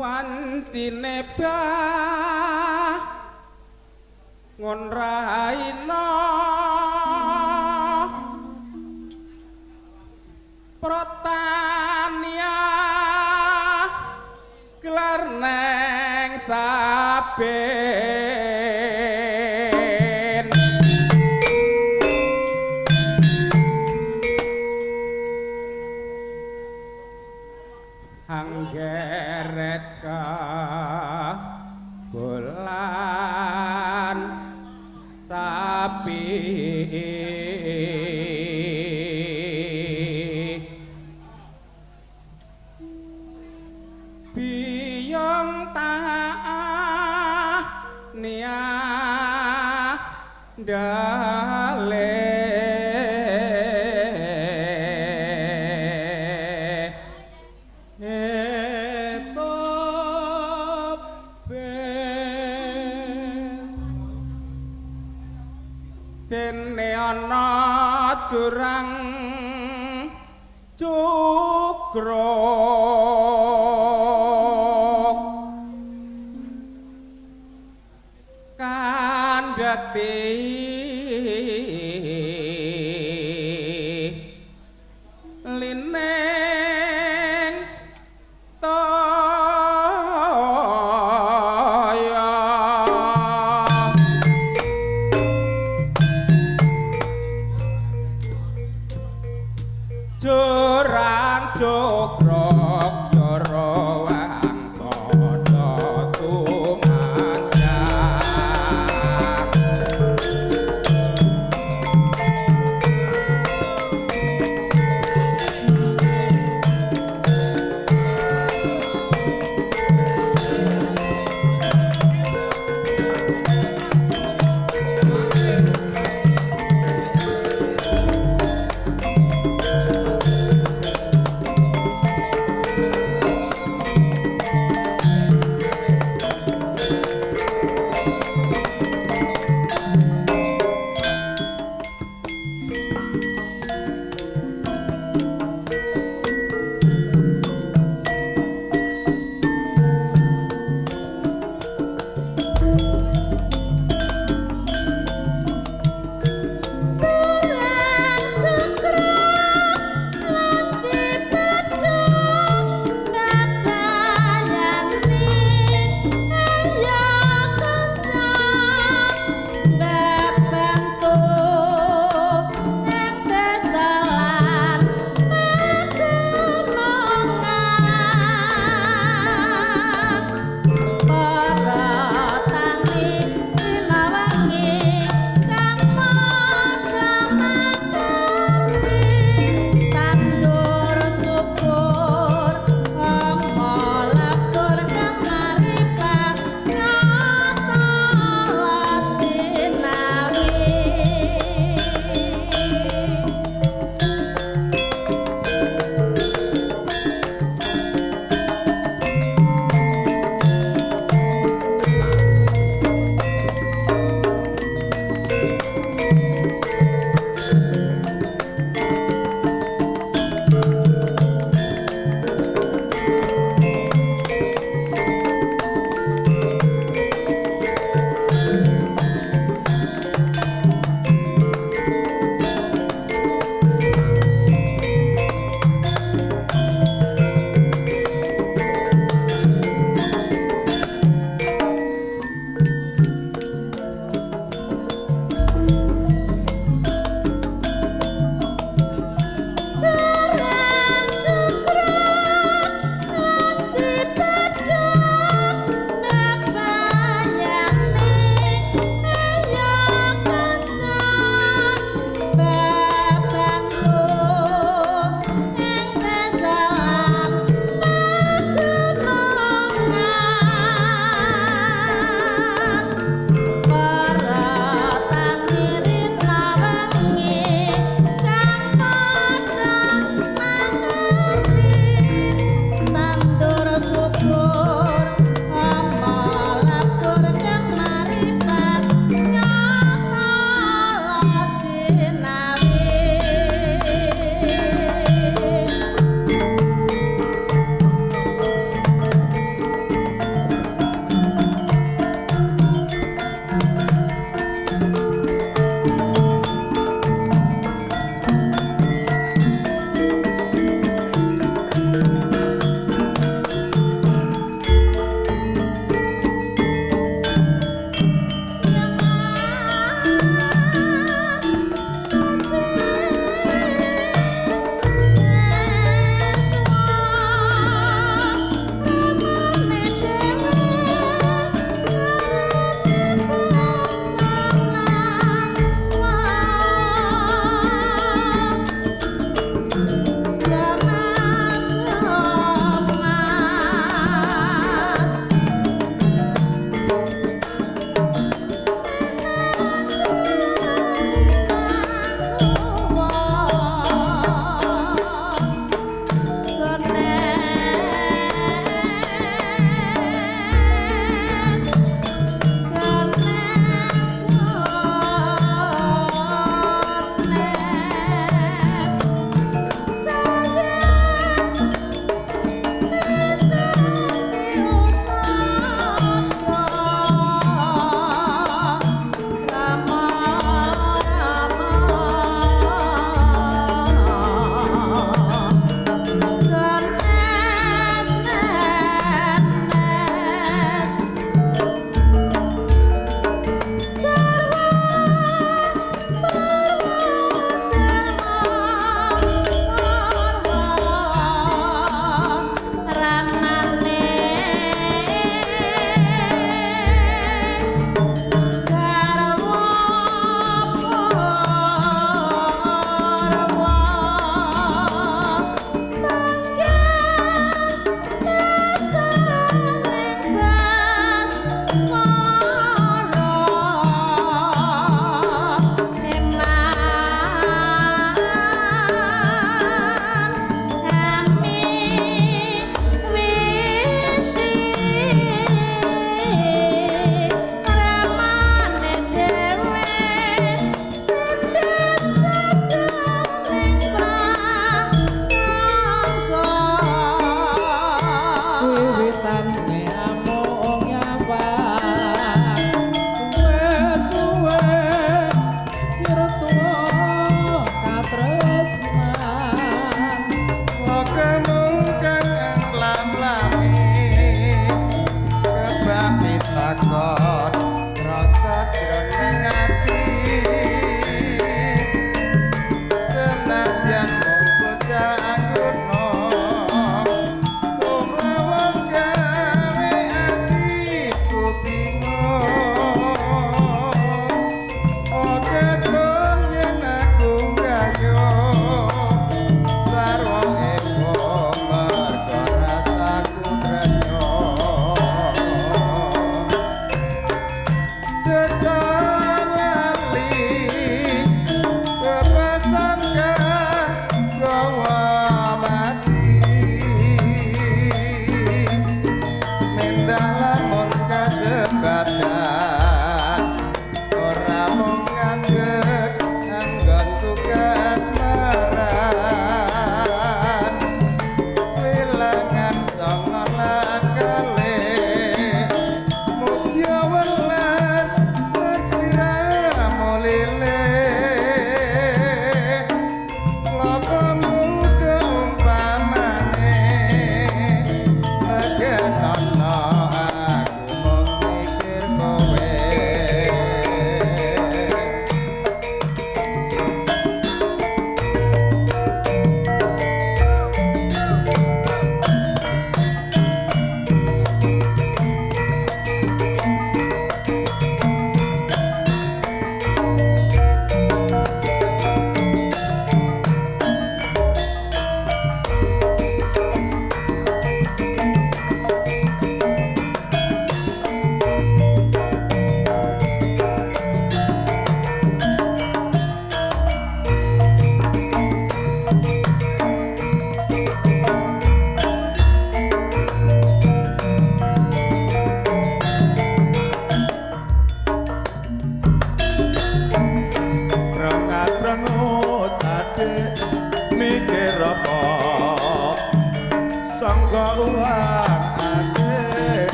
wancine bah ngon raina protania gelar neng saben anggeret ka bulan sapi. Biyong ta nia dene ana jurang cukruk jurang cukruk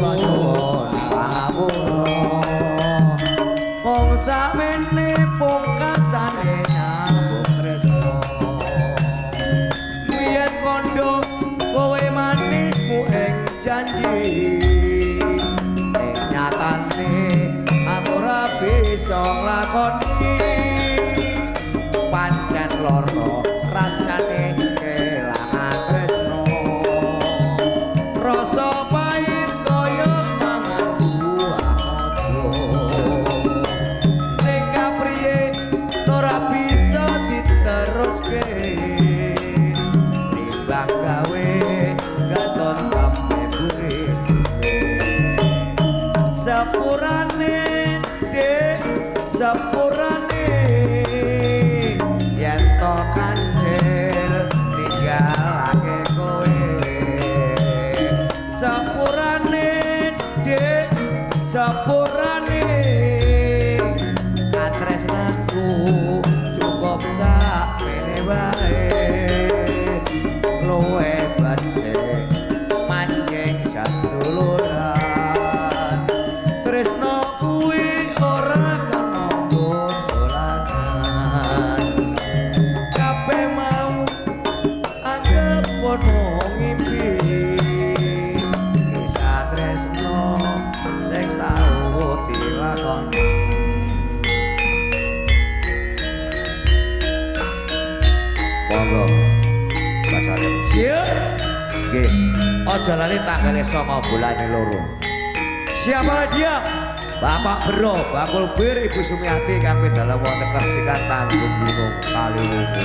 nyuwun pangapura mung samene pungkasane nambung tresna biyen kondo kowe manismu ing janji ning nyatane aku ora bisa nglakoni jalani tanggal esok bulan loro. Siapa dia? Bapak bro bakul bir ibu sumiati kami dalam wonten kersikan tanggung bingung kali wuku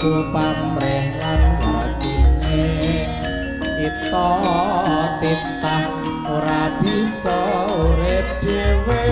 aku pamreh lan atine kita titah ora bisa urip dhewe.